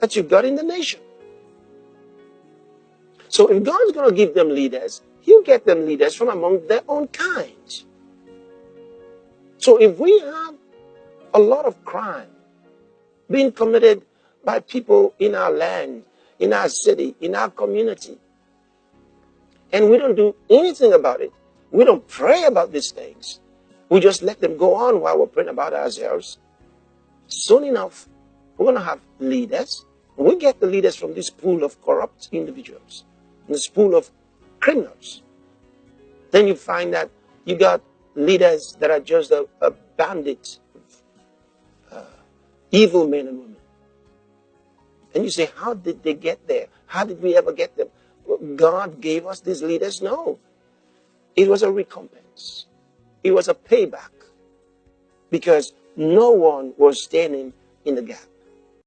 that you've got in the nation. So if God's going to give them leaders, He'll get them leaders from among their own kind. So if we have a lot of crime being committed by people in our land, in our city, in our community, and we don't do anything about it, we don't pray about these things, we just let them go on while we're praying about ourselves, soon enough, we're going to have leaders. We get the leaders from this pool of corrupt individuals, this pool of criminals. Then you find that you got leaders that are just a, a bandit, uh, evil men and women. And you say, how did they get there? How did we ever get them? God gave us these leaders? No. It was a recompense. It was a payback. Because no one was standing in the gap.